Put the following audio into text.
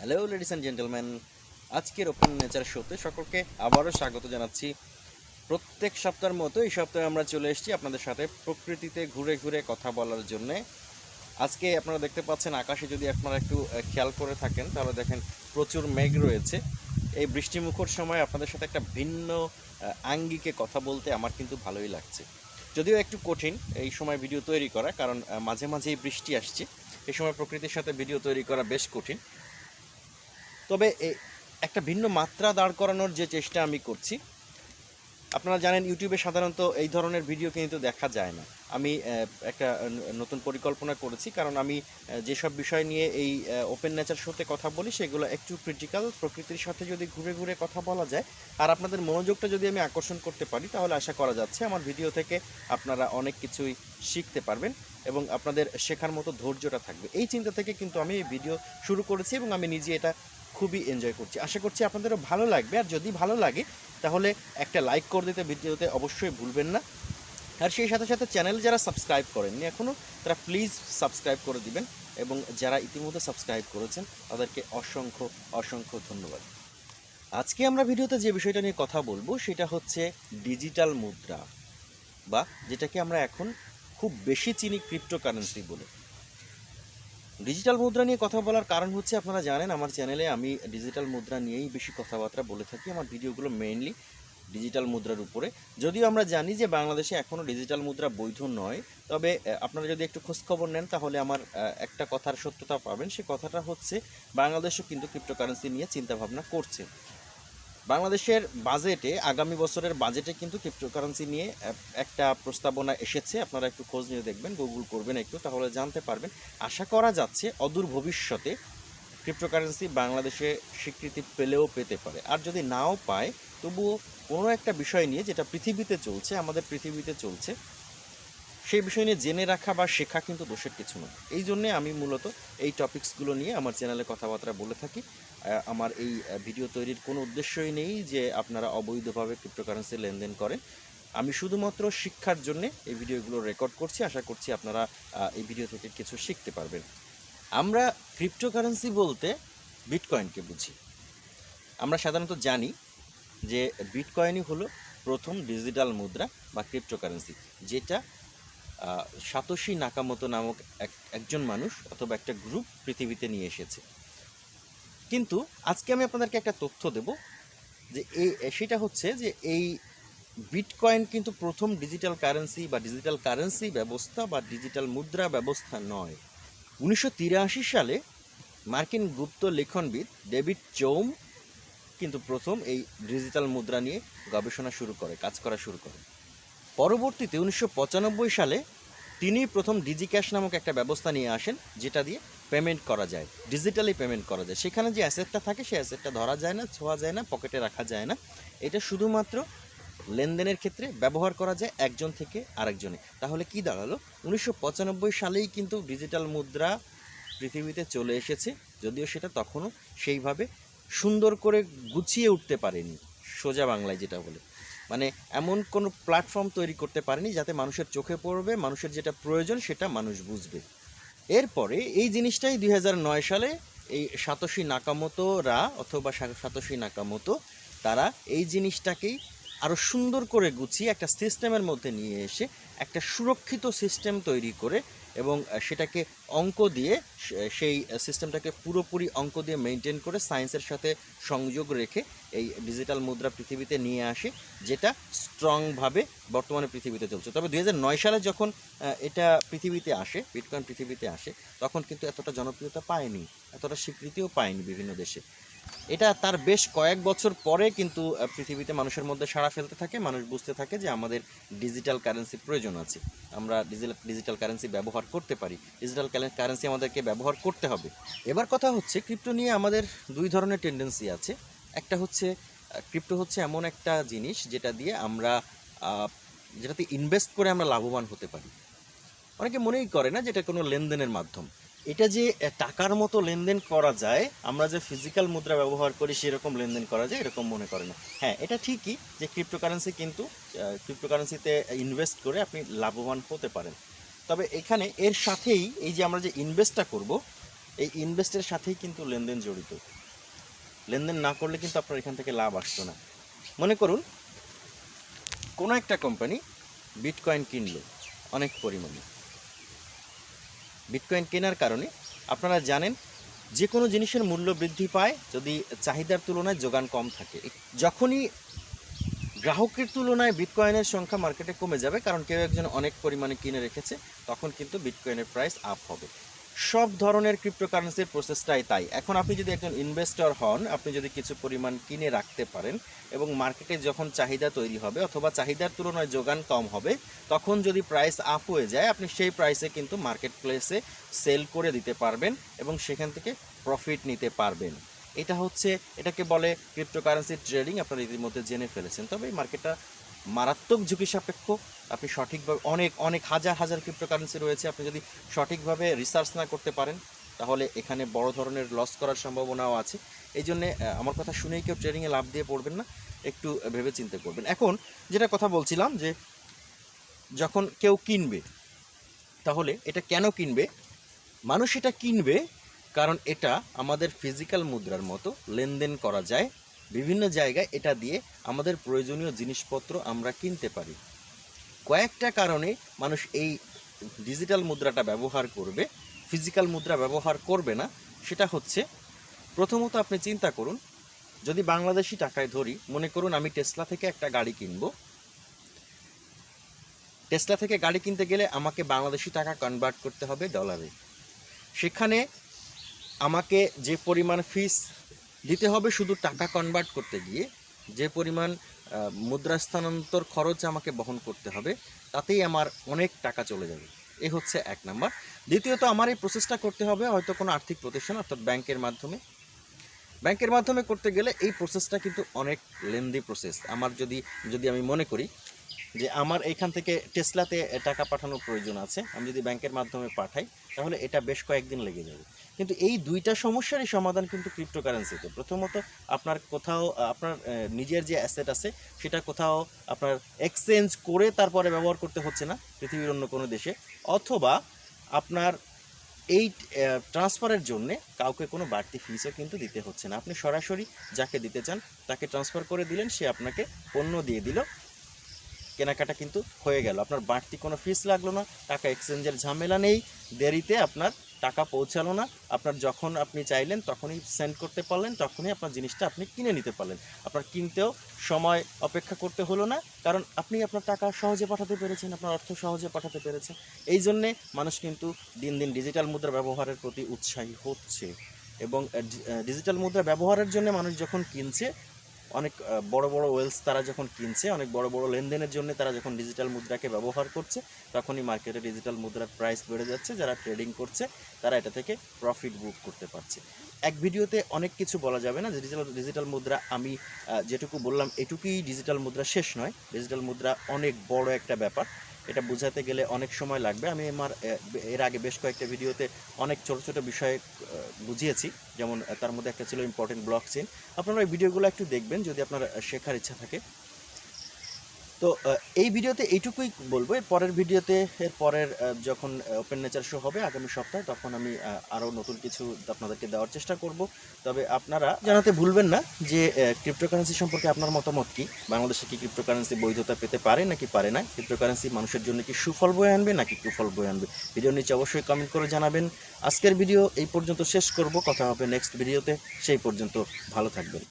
Hello ladies and gentleman আজকের open nature শোতে সকলকে আবারও স্বাগত জানাচ্ছি। প্রত্যেক সপ্তাহের মতো এই সপ্তাহে আমরা চলে এসেছি আপনাদের সাথে প্রকৃতিতে ঘুরে ঘুরে কথা বলার জন্যে। আজকে আপনারা দেখতে পাচ্ছেন আকাশে যদি আপনারা একটু খেয়াল করে থাকেন, তাহলে দেখেন প্রচুর মেঘ রয়েছে। এই বৃষ্টিমুখর সময় আপনাদের সাথে একটা ভিন্ন আঙ্গিকে কথা বলতে আমার কিন্তু ভালোই লাগছে। যদিও একটু কঠিন এই সময় ভিডিও তৈরি করা, কারণ মাঝে মাঝেই বৃষ্টি আসছে। এই সময় প্রকৃতির সাথে ভিডিও তৈরি করা বেশ কঠিন। তবে একটা ভিন্ন মাত্রা দাঁড় করানোর যে চেষ্টা আমি করছি, আপনারা জানেন ইউটিউবে সাধারণত এই ধরনের ভিডিও কিন্তু দেখা যায় না। আমি একটা নতুন পরিকল্পনা করেছি, কারণ আমি যেসব বিষয় নিয়ে এই ওপেন নেচার শোতে কথা বলি, সেগুলো একটু ক্রিটিক্যাল প্রকৃতির সাথে যদি ঘুরে ঘুরে কথা বলা যায়, আর আপনাদের মনোযোগটা যদি আমি আকর্ষণ করতে পারি, তাহলে আশা করা যাচ্ছে আমার ভিডিও থেকে আপনারা অনেক কিছুই শিখতে পারবেন এবং আপনাদের শেখার মতো ধৈর্যটা থাকবে। এই চিন্তা থেকে কিন্তু আমি এই ভিডিও শুরু করেছি এবং আমি নিজে এটা খুবই এনজয় করছি। আশা করছি আপনাদেরও ভালো লাগবে। আর যদি ভালো লাগে, তাহলে একটা লাইক করে দিতে ভিডিওতে অবশ্যই ভুলবেন না। আর সেই সাথে সাথে চ্যানেল যারা সাবস্ক্রাইব করেননি এখনও তারা প্লিজ সাবস্ক্রাইব করে দিবেন এবং যারা ইতিমধ্যে সাবস্ক্রাইব করেছেন, তাদেরকে অসংখ্য অসংখ্য ধন্যবাদ। আজকে আমরা ভিডিওতে যে বিষয়টা নিয়ে কথা বলব, সেটা হচ্ছে ডিজিটাল মুদ্রা, বা যেটাকে আমরা এখন খুব বেশি চিনি ক্রিপ্টোকারেন্সি বলে। ডিজিটাল মুদ্রা নিয়ে কথা বলার কারণ হচ্ছে আপনারা জানেন, আমার চ্যানেলে আমি ডিজিটাল মুদ্রা নিয়েই বেশি কথাবার্তা বলে থাকি, আমার ভিডিওগুলো মেইনলি ডিজিটাল মুদ্রার উপরে। যদিও আমরা জানি যে বাংলাদেশে এখনও ডিজিটাল মুদ্রা বৈধ নয়, তবে আপনারা যদি একটু খোঁজখবর নেন তাহলে আমার একটা কথার সত্যতা পাবেন। সে কথাটা হচ্ছে, বাংলাদেশও কিন্তু ক্রিপ্টোকারেন্সি নিয়ে চিন্তাভাবনা করছে। বাংলাদেশের বাজেটে, আগামী বছরের বাজেটে কিন্তু ক্রিপ্টোকারেন্সি নিয়ে একটা প্রস্তাবনা এসেছে। আপনারা একটু খোঁজ নিয়ে দেখবেন গুগল করবেন একটু, তাহলে জানতে পারবেন। আশা করা যাচ্ছে অদূর ভবিষ্যতে ক্রিপ্টোকারেন্সি বাংলাদেশে স্বীকৃতি পেলেও পেতে পারে। আর যদি নাও পায়, তবুও কোনো একটা বিষয় নিয়ে যেটা পৃথিবীতে চলছে, আমাদের পৃথিবীতে চলছে সেই বিষয় নিয়ে জেনে রাখা বা শেখা কিন্তু দোষের কিছু নয়। এই জন্যে আমি মূলত এই টপিকসগুলো নিয়ে আমার চ্যানেলে কথাবার্তা বলে থাকি। আমার এই ভিডিও তৈরির কোনো উদ্দেশ্যই নেই যে আপনারা অবৈধভাবে ক্রিপ্টোকারেন্সি লেনদেন করেন। আমি শুধুমাত্র শিক্ষার জন্য এই ভিডিওগুলো রেকর্ড করছি। আশা করছি আপনারা এই ভিডিও থেকে কিছু শিখতে পারবেন। আমরা ক্রিপ্টোকারেন্সি বলতে বিটকয়েনকে বুঝি। আমরা সাধারণত জানি যে বিটকয়েনই হলো প্রথম ডিজিটাল মুদ্রা বা ক্রিপ্টোকারেন্সি যেটা সাতোশি নাকামতো নামক এক, একজন মানুষ অথবা একটা গ্রুপ পৃথিবীতে নিয়ে এসেছে। কিন্তু আজকে আমি আপনাদেরকে একটা তথ্য দেব যে এই সেটা হচ্ছে যে এই বিটকয়েন কিন্তু প্রথম ডিজিটাল কারেন্সি বা ডিজিটাল কারেন্সি ব্যবস্থা বা ডিজিটাল মুদ্রা ব্যবস্থা নয়। উনিশশো সালে মার্কিন গুপ্ত লেখনবিদ ডেভিড চৌম কিন্তু প্রথম এই ডিজিটাল মুদ্রা নিয়ে গবেষণা শুরু করে, কাজ করা শুরু করে। পরবর্তীতে উনিশশো পঁচানব্বই সালে তিনি প্রথম ডিজিক্যাশ নামক একটা ব্যবস্থা নিয়ে আসেন, যেটা দিয়ে পেমেন্ট করা যায় ডিজিটালি পেমেন্ট করা যায়। সেখানে যে অ্যাসেটটা থাকে, সেই অ্যাসেটটা ধরা যায় না, ছোঁয়া যায় না পকেটে রাখা যায় না। এটা শুধুমাত্র লেনদেনের ক্ষেত্রে ব্যবহার করা যায় একজন থেকে আরেকজনে। তাহলে কি দাঁড়াল? উনিশশো পঁচানব্বই সালেই কিন্তু ডিজিটাল মুদ্রা পৃথিবীতে চলে এসেছে, যদিও সেটা তখনও সেইভাবে সুন্দর করে গুছিয়ে উঠতে পারেনি, সোজা বাংলায় যেটা বলে। মানে এমন কোনো প্ল্যাটফর্ম তৈরি করতে পারেনি যাতে মানুষের চোখে পড়বে, মানুষের যেটা প্রয়োজন সেটা মানুষ বুঝবে। এরপরে এই জিনিসটাই দুই হাজার নয় সালে এই সাতোশি নাকামোতোরা অথবা সা- নাকামতো তারা এই জিনিসটাকেই আরও সুন্দর করে গুছিয়ে একটা সিস্টেমের মধ্যে নিয়ে এসে একটা সুরক্ষিত সিস্টেম তৈরি করে এবং সেটাকে অঙ্ক দিয়ে সেই সিস্টেমটাকে পুরোপুরি অঙ্ক দিয়ে মেনটেন করে সায়েন্সের সাথে সংযোগ রেখে এই ডিজিটাল মুদ্রা পৃথিবীতে নিয়ে আসে, যেটা স্ট্রংভাবে বর্তমানে পৃথিবীতে চলছে। তবে দু হাজার নয় সালে যখন এটা পৃথিবীতে আসে বিটকয়েন পৃথিবীতে আসে, তখন কিন্তু এতটা জনপ্রিয়তা পায়নি, এতটা স্বীকৃতিও পায়নি বিভিন্ন দেশে। এটা তার বেশ কয়েক বছর পরে কিন্তু পৃথিবীতে মানুষের মধ্যে সাড়া ফেলতে থাকে, মানুষ বুঝতে থাকে যে আমাদের ডিজিটাল কারেন্সির প্রয়োজন আছে। আমরা ডিজিটাল ডিজিটাল কারেন্সি ব্যবহার করতে পারি। ডিজিটাল কারেন্সি আমাদেরকে ব্যবহার করতে হবে। এবার কথা হচ্ছে ক্রিপ্টো নিয়ে আমাদের দুই ধরনের টেন্ডেন্সি আছে। একটা হচ্ছে ক্রিপ্টো হচ্ছে এমন একটা জিনিস যেটা দিয়ে আমরা যেটাতে ইনভেস্ট করে আমরা লাভবান হতে পারি। অনেকে মনেই করে না যেটা কোনো লেনদেনের মাধ্যম। এটা যে টাকার মতো লেনদেন করা যায়, আমরা যে ফিজিক্যাল মুদ্রা ব্যবহার করি সেরকম লেনদেন করা যায়, এরকম মনে করে না। হ্যাঁ এটা ঠিকই যে ক্রিপ্টোকারেন্সি কিন্তু ক্রিপ্টোকারেন্সিতে ইনভেস্ট করে আপনি লাভবান হতে পারেন। তবে এখানে এর সাথেই এই যে আমরা যে ইনভেস্টটা করব, এই ইনভেস্টের সাথেই কিন্তু লেনদেন জড়িত। লেনদেন না করলে কিন্তু আপনার এখান থেকে লাভ আসতো না। মনে করুন, কোনো একটা কোম্পানি বিটকয়েন কিনলো, অনেক পরিমাণে। বিটকয়েন কেনার কারণে আপনারা জানেন যে কোনো জিনিসের মূল্য বৃদ্ধি পায় যদি চাহিদার তুলনায় যোগান কম থাকে। যখনই গ্রাহকের তুলনায় বিটকয়েনের সংখ্যা মার্কেটে কমে যাবে, কারণ কেউ একজন অনেক পরিমাণে কিনে রেখেছে, তখন কিন্তু বিটকয়েনের প্রাইস আপ হবে। সব ধরনের ক্রিপ্টোকারেন্সির প্রসেসটাই তাই। এখন আপনি যদি একজন ইনভেস্টর হন, আপনি যদি কিছু পরিমাণ কিনে রাখতে পারেন এবং মার্কেটে যখন চাহিদা তৈরি হবে অথবা চাহিদার তুলনায় যোগান কম হবে, তখন যদি প্রাইস আপ হয়ে যায়, আপনি সেই প্রাইসে কিন্তু মার্কেট প্লেসে সেল করে দিতে পারবেন এবং সেখান থেকে প্রফিট নিতে পারবেন। এটা হচ্ছে, এটাকে বলে ক্রিপ্টোকারেন্সি ট্রেডিং আপনারা ইতিমধ্যে জেনে ফেলেছেন। তবে এই মার্কেটটা মারাত্মক ঝুঁকি সাপেক্ষ। আপনি সঠিকভাবে অনেক অনেক হাজার হাজার ক্রিপ্টোকারেন্সি রয়েছে। আপনি যদি সঠিকভাবে রিসার্চ না করতে পারেন, তাহলে এখানে বড় ধরনের লস করার সম্ভাবনাও আছে। এই জন্যে আমার কথা শুনেই কেউ ট্রেডিংয়ে লাভ দিয়ে পড়বেন না। একটু ভেবে চিন্তে করবেন। এখন যেটা কথা বলছিলাম যে, যখন কেউ কিনবে, তাহলে এটা কেন কিনবে? মানুষ এটা কিনবে কারণ এটা আমাদের ফিজিক্যাল মুদ্রার মতো লেনদেন করা যায়। বিভিন্ন জায়গায় এটা দিয়ে আমাদের প্রয়োজনীয় জিনিসপত্র আমরা কিনতে পারি। কয়েকটা কারণে মানুষ এই ডিজিটাল মুদ্রাটা ব্যবহার করবে, ফিজিক্যাল মুদ্রা ব্যবহার করবে না, সেটা হচ্ছে প্রথমত আপনি চিন্তা করুন, যদি বাংলাদেশি টাকায় ধরি, মনে করুন আমি টেসলা থেকে একটা গাড়ি কিনব। টেসলা থেকে গাড়ি কিনতে গেলে আমাকে বাংলাদেশি টাকা কনভার্ট করতে হবে ডলারে সেখানে আমাকে যে পরিমাণ ফিস দিতে হবে শুধু টাকা কনভার্ট করতে গিয়ে, যে পরিমাণ মুদ্রা স্থানান্তর খরচ আমাকে বহন করতে হবে, তাতেই আমার অনেক টাকা চলে যাবে। এ হচ্ছে এক নাম্বার। দ্বিতীয়ত, আমার এই প্রসেসটা করতে হবে হয়তো কোনো আর্থিক প্রতিষ্ঠান, অর্থাৎ ব্যাংকের মাধ্যমে। ব্যাংকের মাধ্যমে করতে গেলে এই প্রসেসটা কিন্তু অনেক লেন্দি প্রসেস আমার যদি যদি আমি মনে করি যে আমার এইখান থেকে টেসলাতে টাকা পাঠানোর প্রয়োজন আছে, আমি যদি ব্যাংকের মাধ্যমে পাঠাই, তাহলে এটা বেশ কয়েকদিন লেগে যাবে। কিন্তু এই দুইটা সমস্যারই সমাধান কিন্তু ক্রিপ্টোকারেন্সিতে প্রথমত, আপনার কোথাও আপনার নিজের যে অ্যাসেট আছে, সেটা কোথাও আপনার এক্সচেঞ্জ করে তারপরে ব্যবহার করতে হচ্ছে না পৃথিবীর অন্য কোনো দেশে। অথবা, আপনার এই ট্রান্সফারের জন্যে কাউকে কোনো বাড়তি ফিসও কিন্তু দিতে হচ্ছে না। আপনি সরাসরি যাকে দিতে চান, তাকে ট্রান্সফার করে দিলেন, সে আপনাকে পণ্য দিয়ে দিল। কেনাকাটা কিন্তু হয়ে গেল। আপনার বাড়তি কোনো ফিস লাগল না, টাকা এক্সচেঞ্জের ঝামেলা নেই, দেরিতে আপনার টাকা পৌঁছালো না। আপনার যখন আপনি চাইলেন, তখনই সেন্ড করতে পারলেন, তখনই আপনার জিনিসটা আপনি কিনে নিতে পারলেন। আপনার কিনতেও সময় অপেক্ষা করতে হলো না, কারণ আপনি আপনার টাকা সহজে পাঠাতে পেরেছেন, আপনার অর্থ সহজে পাঠাতে পেরেছেন। এই জন্যে মানুষ কিন্তু দিন দিন ডিজিটাল মুদ্রা ব্যবহারের প্রতি উৎসাহী হচ্ছে এবং ডিজিটাল মুদ্রা ব্যবহারের জন্য মানুষ যখন কিনছে অনেক বড় বড় ওয়েলস তারা যখন কিনছে, অনেক বড় বড় লেনদেনের জন্য তারা যখন ডিজিটাল মুদ্রাকে ব্যবহার করছে, তখনই মার্কেটে ডিজিটাল মুদ্রার প্রাইস বেড়ে যাচ্ছে। যারা ট্রেডিং করছে, তারা এটা থেকে প্রফিট বুক করতে পারছে। এক ভিডিওতে অনেক কিছু বলা যাবে না। ডিজিটাল ডিজিটাল মুদ্রা আমি যেটুকু বললাম, এটুকুই ডিজিটাল মুদ্রা শেষ নয়। ডিজিটাল মুদ্রা অনেক বড় একটা ব্যাপার। এটা বোঝাতে গেলে অনেক সময় লাগবে। আমি আমার এর আগে বেশ কয়েকটা ভিডিওতে অনেক ছোট ছোট বিষয়ে বুঝিয়েছি। যেমন তার মধ্যে একটা ছিল ইম্পর্টেন্ট ব্লক চেন আপনারা ওই ভিডিওগুলো একটু দেখবেন যদি আপনার শেখার ইচ্ছা থাকে। তো এই ভিডিওতে এইটুকুই বলব। এর পরের ভিডিওতে, এর পরের যখন ওপেন নেচার শো হবে আগামী সপ্তাহে, তখন আমি আরও নতুন কিছু আপনাদেরকে দেওয়ার চেষ্টা করব। তবে আপনারা জানাতে ভুলবেন না যে ক্রিপ্টোকারেন্সি সম্পর্কে আপনার মতামত কি? বাংলাদেশে কি ক্রিপ্টোকারেন্সি বৈধতা পেতে পারে নাকি পারে না? ক্রিপ্টোকারেন্সি মানুষের জন্য কি সুফল বয়ে আনবে নাকি কুফল বয়ে আনবে? ভিডিও নিচে অবশ্যই কমেন্ট করে জানাবেন। আজকের ভিডিও এই পর্যন্ত শেষ করব। কথা হবে নেক্সট ভিডিওতে সেই পর্যন্ত ভালো থাকবেন।